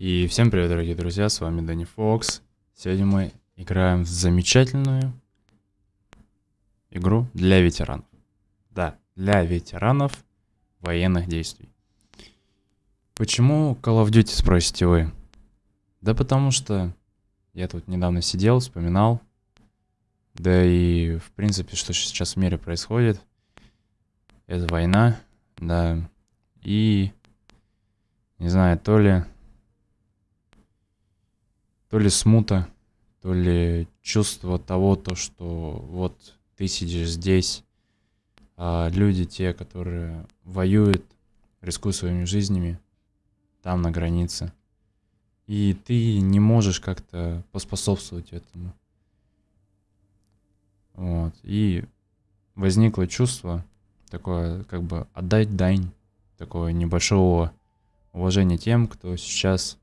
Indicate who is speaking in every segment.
Speaker 1: И всем привет, дорогие друзья, с вами Дэнни Фокс. Сегодня мы играем в замечательную игру для ветеранов. Да, для ветеранов военных действий. Почему Call of Duty, спросите вы? Да потому что я тут недавно сидел, вспоминал. Да и, в принципе, что сейчас в мире происходит. Это война, да. И, не знаю, то ли то ли смута, то ли чувство того, то, что вот ты сидишь здесь, а люди, те, которые воюют, рискуют своими жизнями, там на границе. И ты не можешь как-то поспособствовать этому. Вот. И возникло чувство такое, как бы отдать дань такого небольшого уважения тем, кто сейчас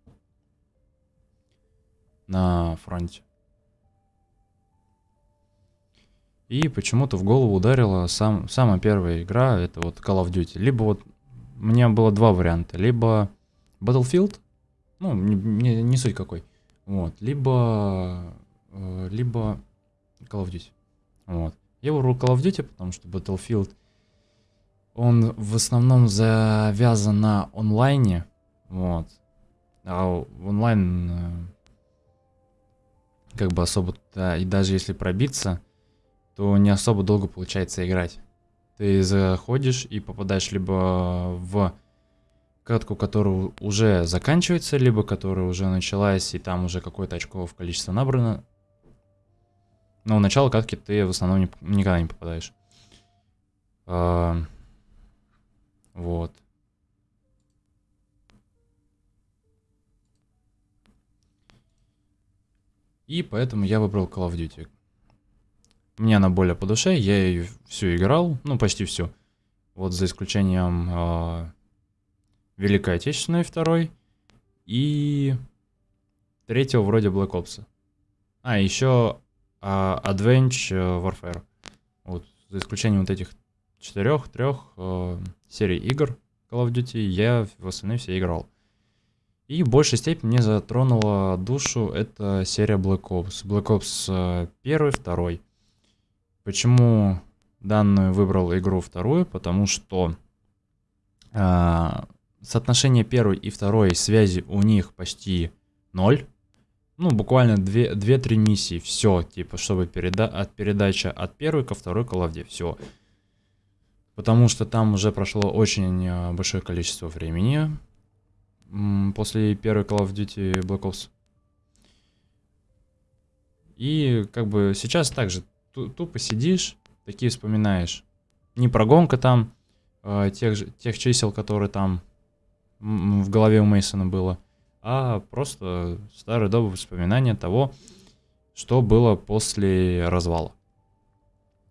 Speaker 1: на фронте. И почему-то в голову ударила сам, самая первая игра, это вот Call of Duty. Либо вот, у меня было два варианта. Либо Battlefield, ну, не, не, не суть какой. Вот, либо, э, либо Call of Duty. Вот. Я выбрал Call of Duty, потому что Battlefield, он в основном завязан на онлайне, вот. А онлайн э, как бы особо, да, и даже если пробиться, то не особо долго получается играть. Ты заходишь и попадаешь либо в катку, которая уже заканчивается, либо которая уже началась, и там уже какое-то очковое количество набрано. Но в начало катки ты в основном никогда не попадаешь. А, вот. И поэтому я выбрал Call of Duty. Мне она более по душе, я ее всю играл, ну почти всю. Вот за исключением э, Великой Отечественной второй и третьего вроде Black Ops. А, еще э, Adventure Warfare. Вот, за исключением вот этих четырех, трех э, серий игр Call of Duty, я в остальные все играл. И в большей степени мне затронула душу эта серия Black Ops. Black Ops 1, э, 2. Почему данную выбрал игру вторую? Потому что э, соотношение первой и второй связи у них почти ноль. Ну, буквально 2-3 миссии, все, типа, чтобы переда от передача от первой ко второй Duty, все. Потому что там уже прошло очень э, большое количество времени, после первой Call of Duty Black Ops. И как бы сейчас также тупо сидишь, такие вспоминаешь. Не прогонка там, э, тех, же, тех чисел, которые там в голове у Мейсона было, а просто старые добрые воспоминания того, что было после развала.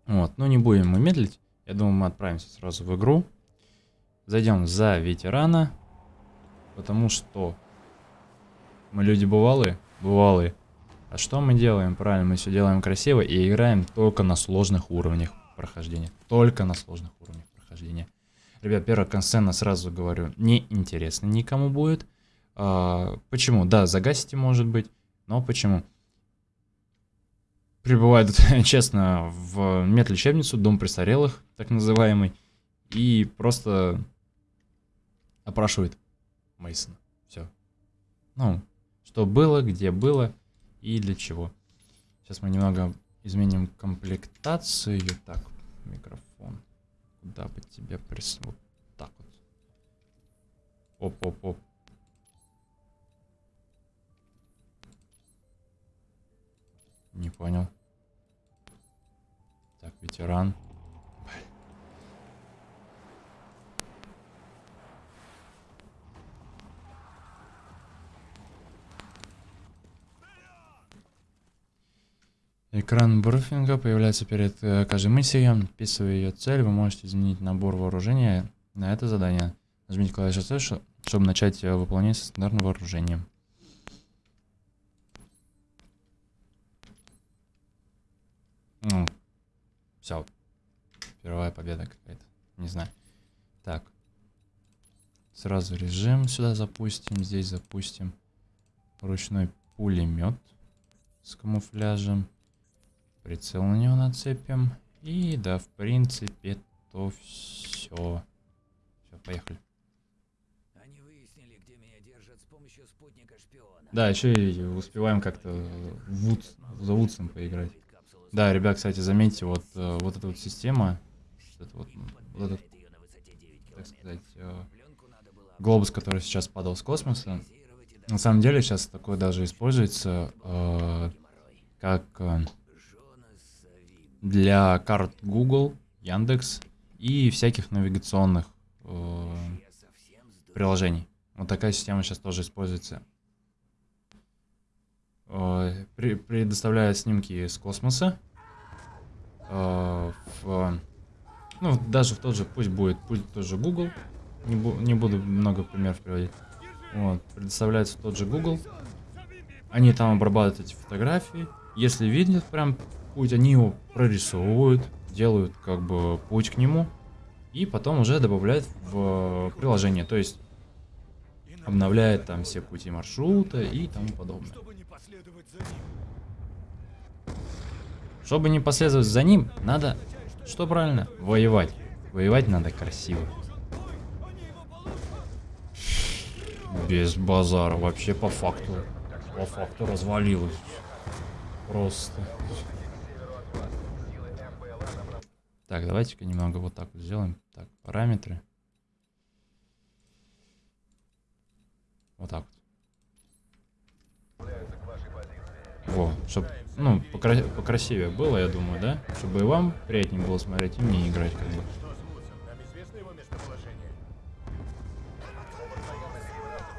Speaker 1: Вот, ну не будем мы медлить. Я думаю, мы отправимся сразу в игру. Зайдем за ветерана. Потому что мы люди бывалые? Бывалые. А что мы делаем? Правильно, мы все делаем красиво и играем только на сложных уровнях прохождения. Только на сложных уровнях прохождения. Ребят, первая консцена, сразу говорю, не интересно никому будет. А, почему? Да, загасите, может быть, но почему? Прибывает, честно, в медлечебницу, дом престарелых, так называемый, и просто опрашивает Мейсон. Все. Ну, что было, где было и для чего. Сейчас мы немного изменим комплектацию. Так, микрофон. Куда бы тебе прис... Вот так вот. Оп-оп-оп. Не понял. Так, ветеран. Экран брифинга появляется перед э, каждой миссией. Вписывая ее цель, вы можете изменить набор вооружения на это задание. Нажмите клавишу C, чтобы начать э, выполнять стандартное вооружение. Ну, все. Первая победа какая-то. Не знаю. Так. Сразу режим сюда запустим, здесь запустим. ручной пулемет с камуфляжем. Прицел на него нацепим. И да, в принципе, то все. Все, поехали.
Speaker 2: Они выяснили, где меня держат с помощью спутника шпиона.
Speaker 1: Да, еще и успеваем как-то в Вудс, за Вудсом поиграть. Да, ребят, кстати, заметьте, вот, э, вот эта вот система, вот, вот, вот этот, так сказать, э, глобус, который сейчас падал с космоса, на самом деле сейчас такое даже используется э, как э, для карт Google, Яндекс и всяких навигационных э, приложений. Вот такая система сейчас тоже используется. Э, предоставляет снимки с космоса. э, в, ну, даже в тот же, пусть будет, пусть тоже Google. Не, бу- не буду много примеров приводить. Вот, предоставляется тот же Google. Они там обрабатывают эти фотографии. Если видят прям путь, они его прорисовывают, делают как бы путь к нему. И потом уже добавляют в приложение. То есть обновляет там все пути маршрута и тому подобное.
Speaker 2: Чтобы не последовать за ним.
Speaker 1: Чтобы не последовать за ним, надо, что правильно, воевать. Воевать надо красиво. Без базара, вообще по факту. По факту развалилось. Просто. Так, давайте-ка немного вот так вот сделаем. Так, параметры. Вот так вот. Во, чтобы, ну, покра- покрасивее было, я думаю, да? Чтобы и вам приятнее было смотреть, и мне играть, как бы.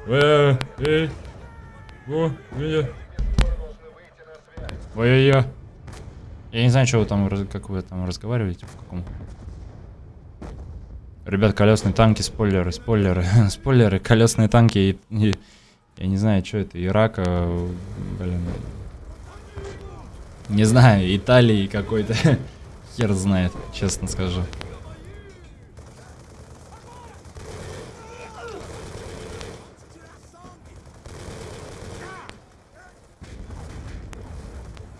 Speaker 1: Э, эй, о, меня. Ой-ой-ой. Я не знаю, что вы там, как вы там разговариваете, в каком. Ребят, колесные танки, спойлеры, спойлеры, спойлеры, колесные танки и, и- я не знаю, что это, Ирака, блин, не знаю, Италии какой-то. Хер знает, честно скажу.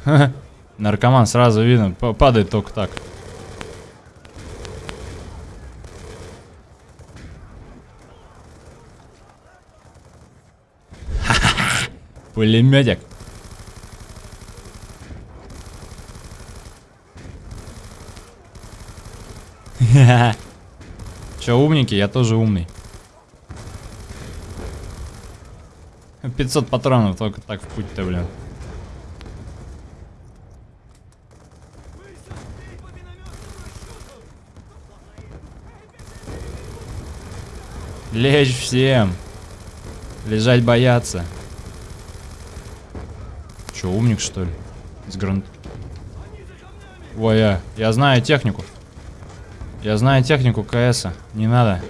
Speaker 1: Ха-ха. Наркоман сразу видно, па- падает только так. Пулеметик. Че, умники? Я тоже умный. 500 патронов только так в путь-то, блин. Лечь всем. Лежать бояться. Че, умник, что ли? Из гранд... Ой, я, я знаю технику. Я знаю технику КСа. Не надо.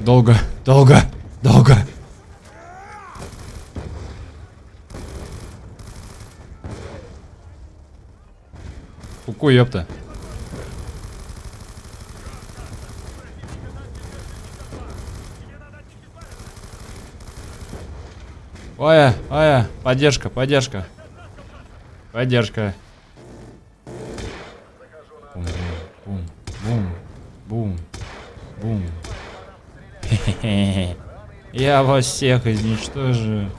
Speaker 1: Долго, долго, долго. Куку, ёпта. Ой, ой, поддержка, поддержка. Поддержка. Бум, бум, бум, бум, бум. Хе-хе-хе. Я вас всех изничтожу.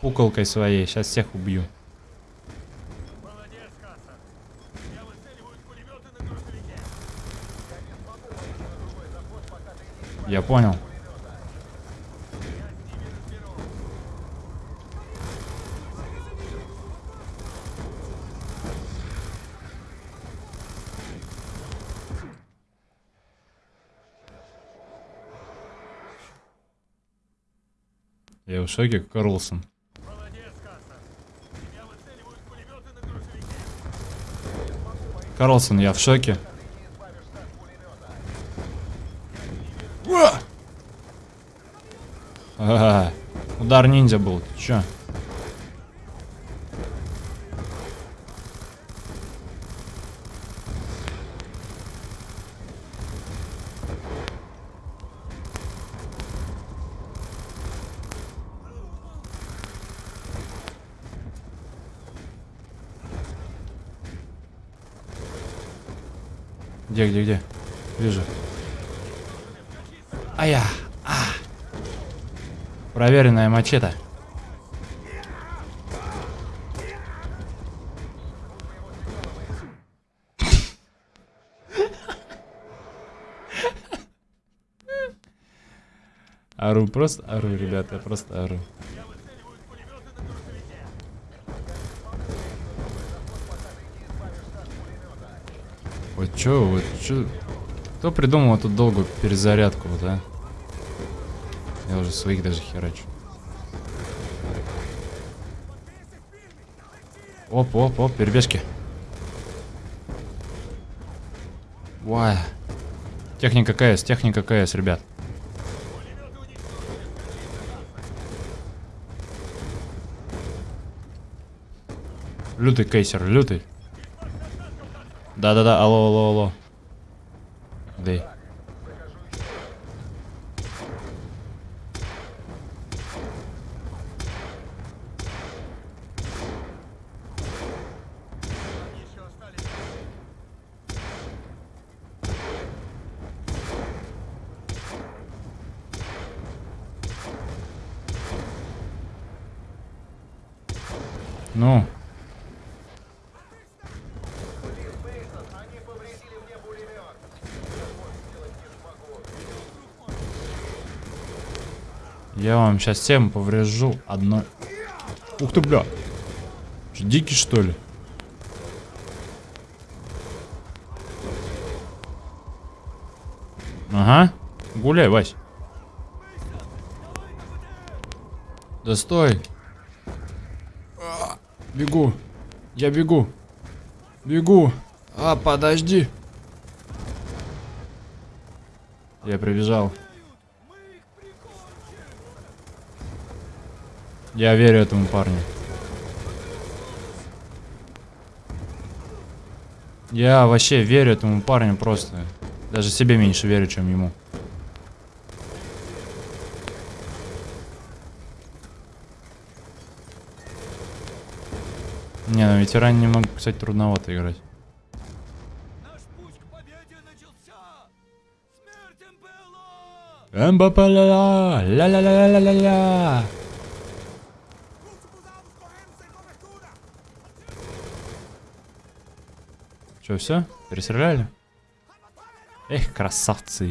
Speaker 1: Куколкой своей, сейчас всех убью.
Speaker 2: Я
Speaker 1: понял. Шоке, Карлсон. Карлсон, я в шоке. Ага, удар ниндзя был. Ты чё? Где, где, где? Вижу. Ая! А! Проверенная мачете. Ару, просто ару, ребята, просто ару. Чё, вот чё... Кто придумал эту долгую перезарядку, вот, а? Я уже своих даже херачу. Оп, оп, оп, перебежки. Вай. Техника КС, техника КС, ребят. Лютый кейсер, лютый. Да-да-да, алло, алло, алло. Дэй. Ну, сейчас всем поврежу одно. Ух ты, бля. Что, Дикий, что ли? Ага. Гуляй, Вась. Да стой. Бегу. Я бегу. Бегу. А, подожди. Я прибежал. Я верю этому парню. Я вообще верю этому парню просто. Даже себе меньше верю, чем ему. Не, на ветеране немного, кстати, трудновато играть.
Speaker 2: Наш путь
Speaker 1: Че, все? Перестреляли? Эх, красавцы.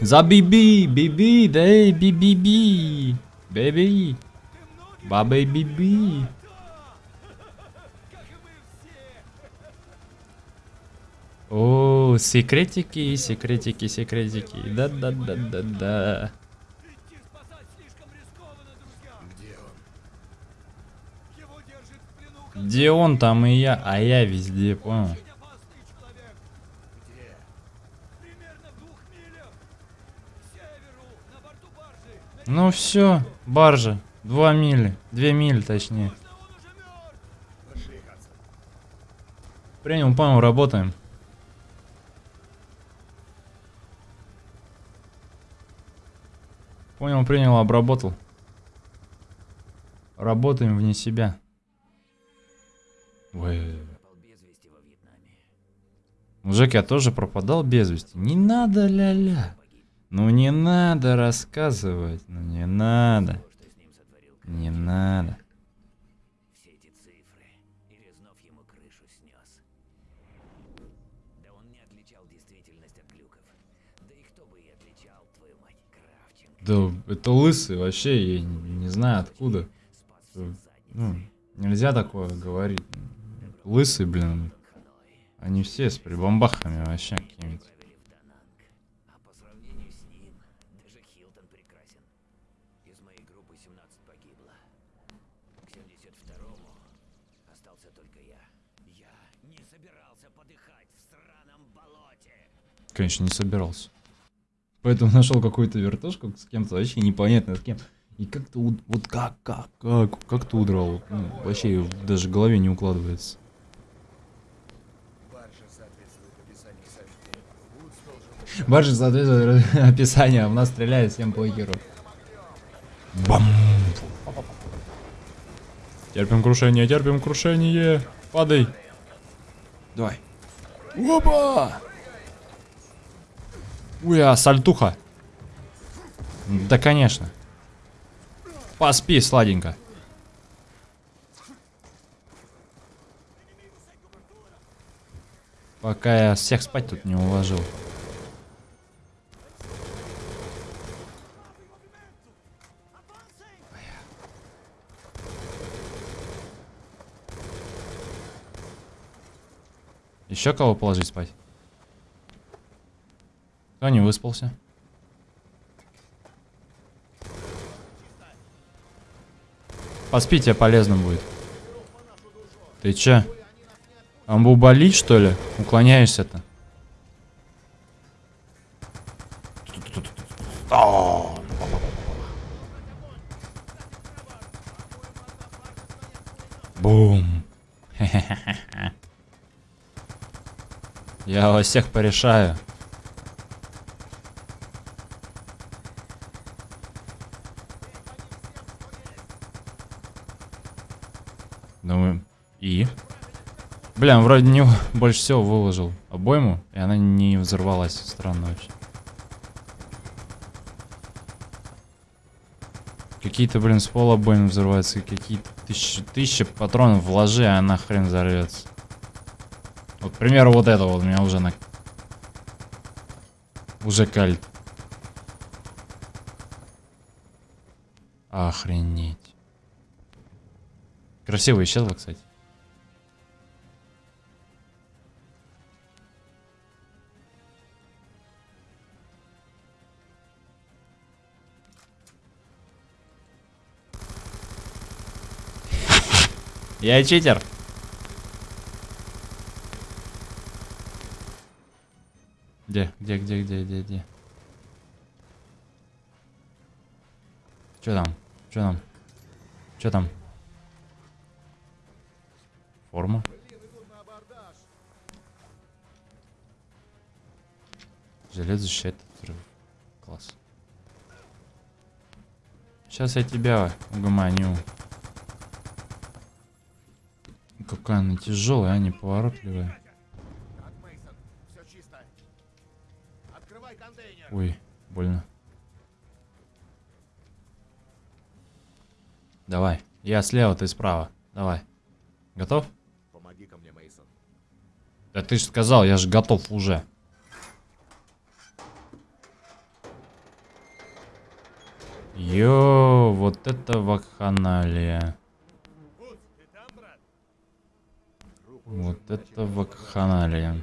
Speaker 1: За биби, биби, да эй, би-би-би. Бэби. Бабэй биби. О, секретики, секретики, секретики. Да-да-да-да-да.
Speaker 2: Идти спасать слишком рискованно, друзья! Где он? Его держит в плену
Speaker 1: Где он, там и я, а я везде, понял? Ну все, баржа. Два мили. Две мили, точнее. Принял, понял, работаем. Понял, принял, обработал. Работаем вне себя.
Speaker 2: Вьетнаме.
Speaker 1: Мужик, я тоже пропадал без вести. Не надо, ля-ля. Ну не надо рассказывать. Ну не надо. Не надо.
Speaker 2: Да
Speaker 1: это лысый вообще, я не, не знаю откуда. Ну, нельзя такое говорить. Лысый, блин. Они все с прибамбахами вообще какими-то.
Speaker 2: Отправили в Дананг. По сравнению с ним, даже Хилтон прекрасен. Из моей группы 17 погибло. К 72-му остался только я. Я не собирался подыхать в сраном болоте.
Speaker 1: Конечно, не собирался. Поэтому нашел какую-то вертушку с кем-то вообще непонятно с кем. И как-то вот как, как, как, как ты удрал? Ну, вообще даже в голове не укладывается. Баржа соответствует описанию, а в нас стреляет всем похеру. Бам! Терпим крушение, терпим крушение. Падай. Давай. Опа! Ой, а сальтуха. Да, конечно. Поспи, сладенько. Пока я всех спать тут не уложил. Еще кого положить спать? Кто не выспался? Поспи, тебе полезно будет. Ты че? Амбу болит, что ли? Уклоняешься-то? Бум. Я вас всех порешаю. Думаю, и? Бля, вроде не больше всего выложил обойму, и она не взорвалась. Странно вообще. Какие-то, блин, с пола обоймы взрываются, какие-то тысячи, тысячи патронов вложи, а она хрен взорвется. Примеру, вот это вот у меня уже на... Уже кальт. Охренеть. Красиво исчезло, кстати. Я читер. Где, где, где, где, где, где? Что там? Что там? Что там? Форма? Железо защищает от взрыва. Класс. Сейчас я тебя угомоню. Какая она тяжелая, а неповоротливая.
Speaker 3: Как
Speaker 1: Ой, больно. Давай. Я слева, ты справа. Давай. Готов?
Speaker 3: Помоги ко мне, Мейсон.
Speaker 1: Да ты же сказал, я же готов уже. Йо, вот это вакханалия. Вот это вакханалия.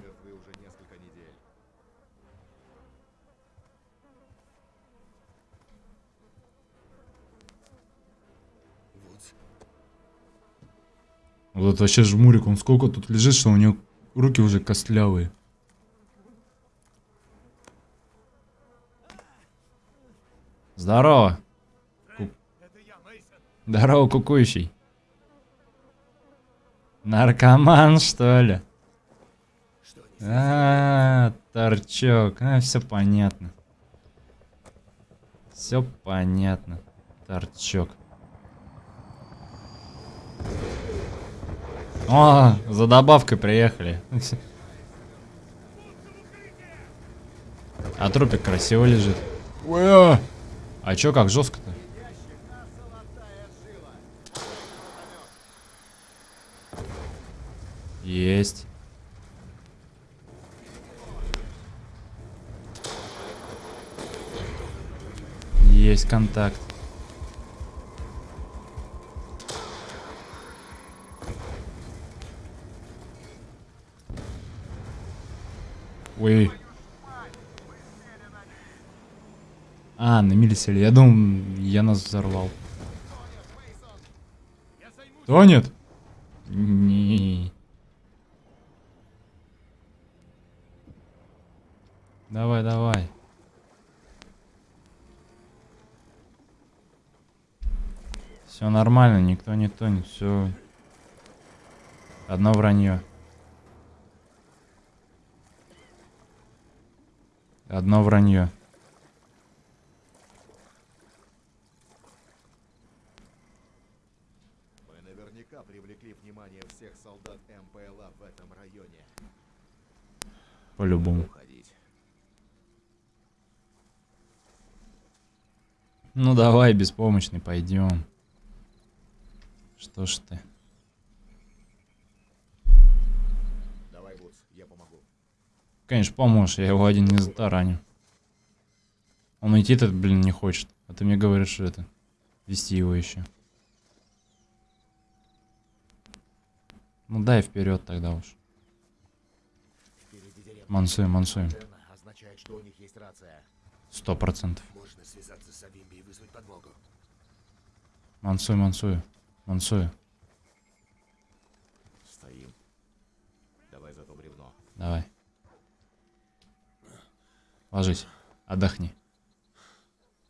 Speaker 1: Вот это вообще жмурик, он сколько тут лежит, что у него руки уже костлявые. Здорово. Ку- Здорово, кукующий. Наркоман, что ли? А, торчок. А, все понятно. Все понятно. Торчок. О, за добавкой приехали. А трупик красиво лежит. А! А чё, как жестко-то? Есть. Есть контакт. Ой. А, на милисели. Я думал, я нас взорвал. Тонет? Не. Давай, давай. Все нормально, никто не тонет, все. Одно вранье. Одно вранье.
Speaker 3: Мы наверняка привлекли внимание всех солдат МПЛА в этом районе.
Speaker 1: По-любому. Ну давай, беспомощный, пойдем. Что ж ты? Конечно, поможешь, я его один не затараню. Он идти-то, блин, не хочет. А ты мне говоришь, что это, вести его еще. Ну дай вперед тогда уж. Мансуем, мансуем. Сто процентов. Мансуй, мансую. Мансую.
Speaker 3: Стоим. Давай за то бревно.
Speaker 1: Давай. Ложись. Отдохни.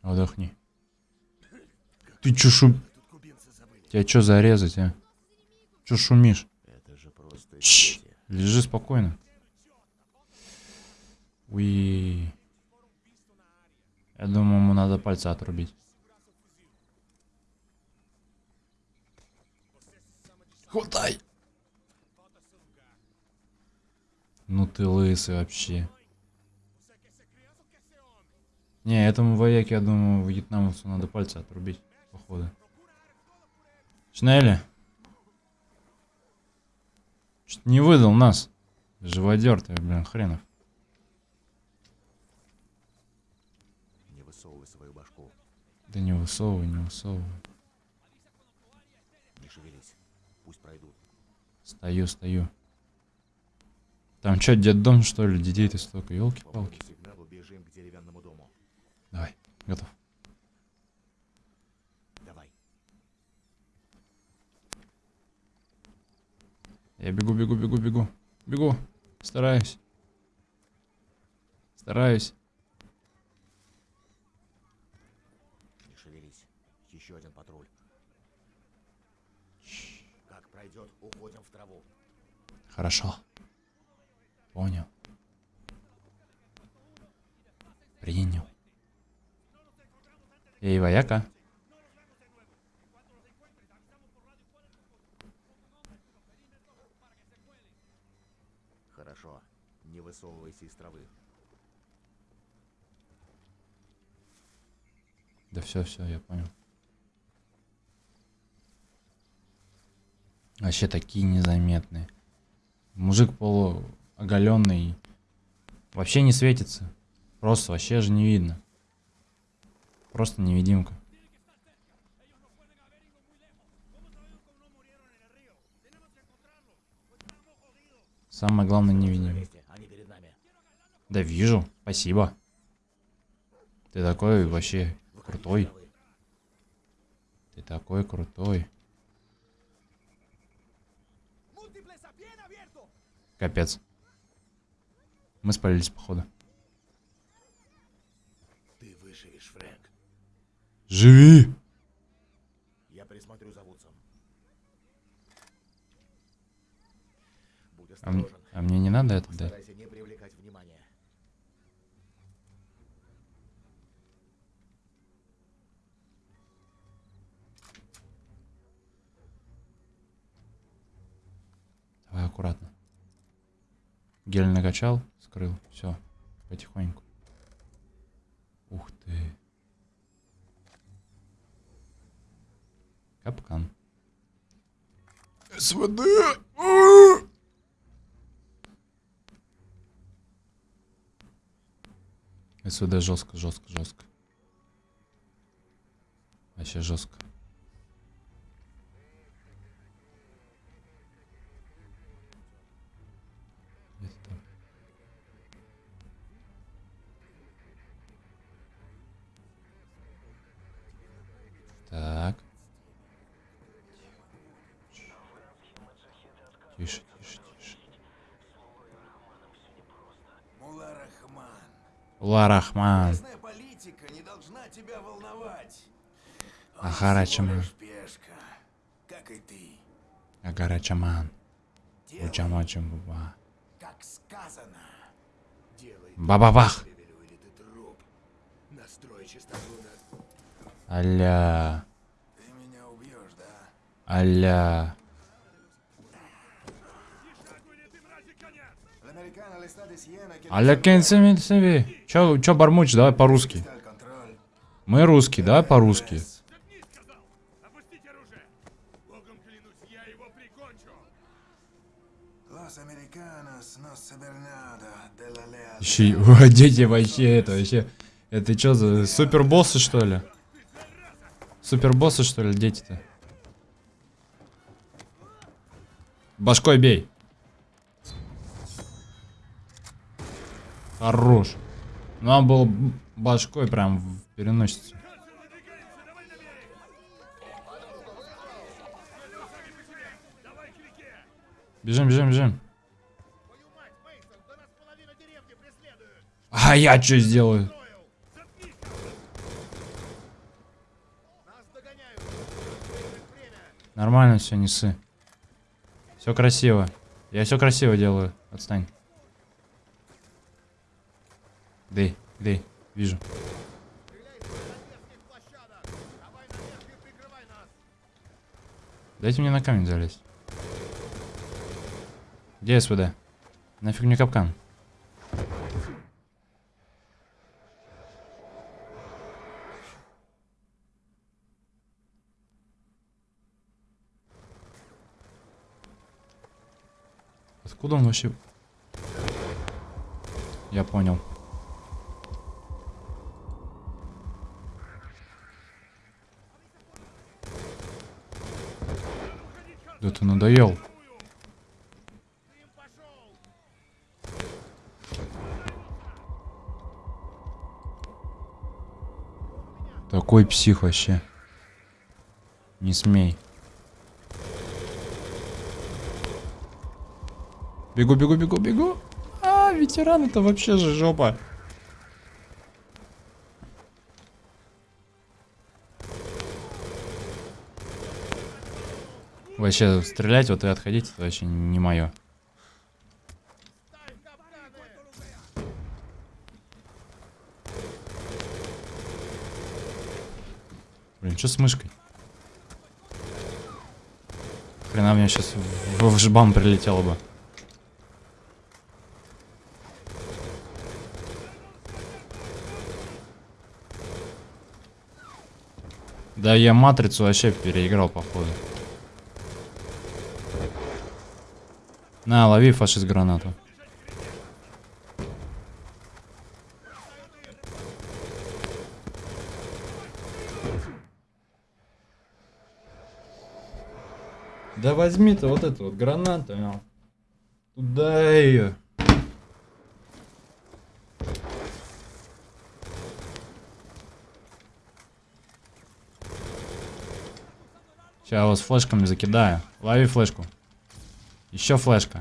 Speaker 1: Отдохни. Ты чё шум... Тебя чё зарезать, а? Чё шумишь?
Speaker 3: Это же просто
Speaker 1: Шш.
Speaker 3: дети.
Speaker 1: Лежи спокойно. Уи. Я думаю, ему надо пальцы отрубить. Хватай! Ну ты лысый вообще. Не, этому вояке, я думаю, вьетнамцу надо пальцы отрубить, походу. Шнелли? Чуть не выдал нас. Живодер ты, блин, хренов.
Speaker 3: Не высовывай свою башку.
Speaker 1: Да не высовывай, не высовывай.
Speaker 3: Не шевелись. Пусть пройдут.
Speaker 1: Стою, стою. Там что, дом что ли? Детей-то столько, елки-палки.
Speaker 3: моему сигналу бежим к деревянному дому.
Speaker 1: Давай, готов.
Speaker 3: Давай.
Speaker 1: Я бегу, бегу, бегу, бегу. Бегу. Стараюсь. Стараюсь.
Speaker 3: Не шевелись. Еще один патруль. Как пройдет, уходим в траву.
Speaker 1: Хорошо. Понял. Принял. Эй, вояка.
Speaker 3: Хорошо. Не высовывайся из травы.
Speaker 1: Да все, все, я понял. Вообще такие незаметные. Мужик полуоголенный. Вообще не светится. Просто вообще же не видно. Просто невидимка. Самое главное невидимка. Да вижу, спасибо. Ты такой вообще крутой. Ты такой крутой. Капец. Мы спалились, походу.
Speaker 3: Ты выживешь, Фрэнк.
Speaker 1: Живи!
Speaker 3: Я присмотрю за Вудсом. Будь
Speaker 1: А,
Speaker 3: осторожен.
Speaker 1: а мне не надо это дать?
Speaker 3: Постарайся не привлекать внимания.
Speaker 1: Давай аккуратно. Гель накачал, скрыл. Все, потихоньку. Ух ты. Капкан. СВД! СВД жестко, жестко, жестко. Вообще жестко. Тише, тише, тише.
Speaker 4: Мула Рахман.
Speaker 1: Ула Рахман.
Speaker 4: Местная политика не должна тебя волновать. Он
Speaker 1: Ахара
Speaker 4: всего
Speaker 1: Чаман.
Speaker 4: лишь пешка, как и ты.
Speaker 1: Агара Чаман.
Speaker 4: Делай,
Speaker 1: Учама Чамбуба.
Speaker 4: как сказано.
Speaker 1: Бабабах. Аля.
Speaker 4: Ты меня убьешь, да?
Speaker 1: Аля. Аля себе. Чё, чё бормочешь? Давай по-русски. Мы русские, давай по-русски. Ищи, дети вообще, это вообще... Это что за супербоссы, что ли? Супербоссы, что ли, дети-то? Башкой бей. Хорош. Ну, он был башкой прям в переносицу. Бежим, бежим, бежим. А я что сделаю? Нормально все, не ссы. Все красиво. Я все красиво делаю. Отстань. Где? Где? Вижу. Дайте мне на камень залезть. Где СВД? Нафиг мне капкан? Откуда он вообще? Я понял. Да ты надоел. Такой псих вообще. Не смей. Бегу, бегу, бегу, бегу. А, ветеран это вообще же жопа. Вообще, стрелять вот и отходить, это вообще не мое. Блин, что с мышкой? Хрена мне сейчас в, в жбан прилетело бы. Да я матрицу вообще переиграл, походу. На, лови фашист гранату. Да возьми ты вот эту вот гранату. а. Туда ее. Сейчас вас флешками закидаю. Лови флешку. Еще флешка.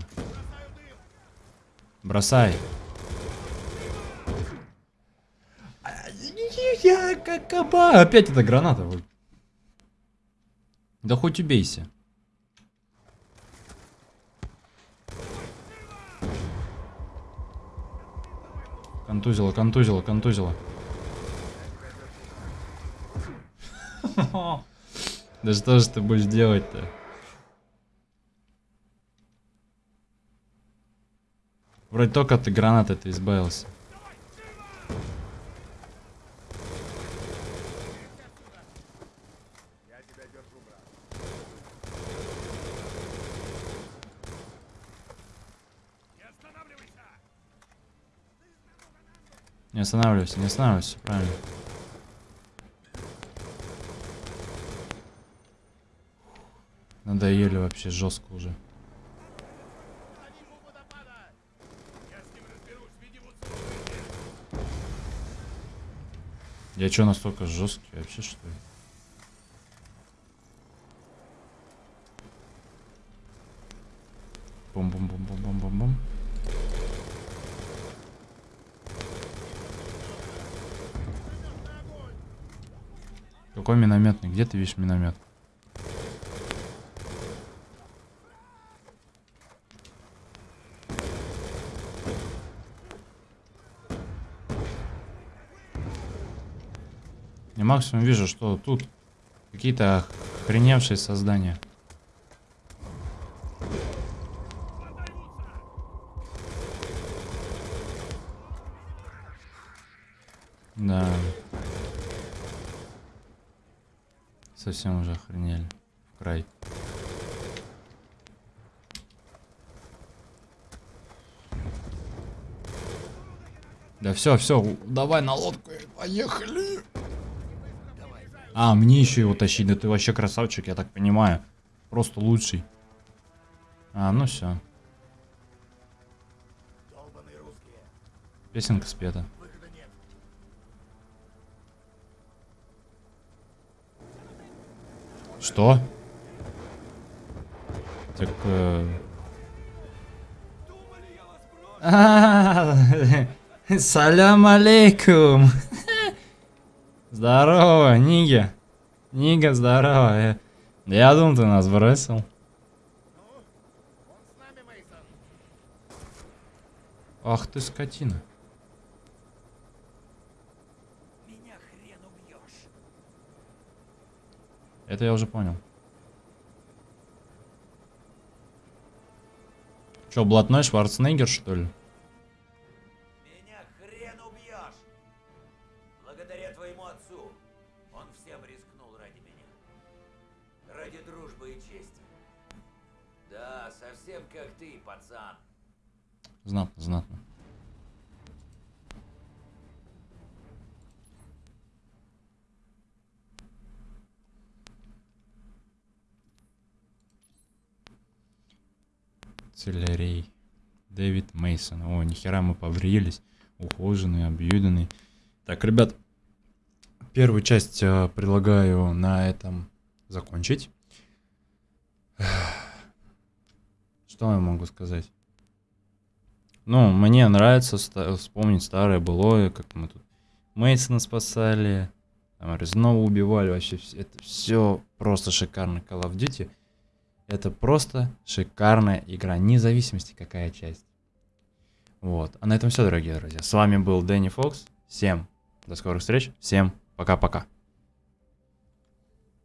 Speaker 1: Бросай. Я как каба. Опять эта граната. Да хоть убейся. Контузило, контузило, контузило. Да что же ты будешь делать-то? Вроде только ты гранатой ты избавился. Не останавливайся, не останавливайся, правильно. Надоели вообще жестко уже. Я что, настолько жесткий вообще, что ли? Бум-бум-бум-бум-бум-бум-бум. Какой минометный? Где ты видишь миномет? максимум вижу, что тут какие-то охреневшие создания. Да. Совсем уже охренели. В край. Да все, все, давай на лодку, поехали. А, мне еще его тащить, да ты вообще красавчик, я так понимаю. Просто лучший. А, ну все. Песенка спета. Что? Так... э, Салям алейкум. Здорово, Нига. Нига, здорово. Э, Я думал, ты нас бросил. Ах ты скотина.
Speaker 2: Меня хрен убьешь.
Speaker 1: Это я уже понял. Че, блатной Шварценеггер, что ли?
Speaker 2: Дружбы и чести. Да, совсем как ты, пацан.
Speaker 1: Знатно, знатно. Целярей. Дэвид Мейсон. О, нихера мы побрились. Ухоженный, объюденный. Так, ребят, первую часть э, предлагаю на этом закончить. Что я могу сказать? Ну, мне нравится ста- вспомнить старое былое, как мы тут Мейсона спасали, там Резнова убивали, вообще это все просто шикарно. Call of Duty это просто шикарная игра, независимости какая часть. Вот. А на этом все, дорогие друзья. С вами был Дэнни Фокс. Всем до скорых встреч. Всем пока-пока.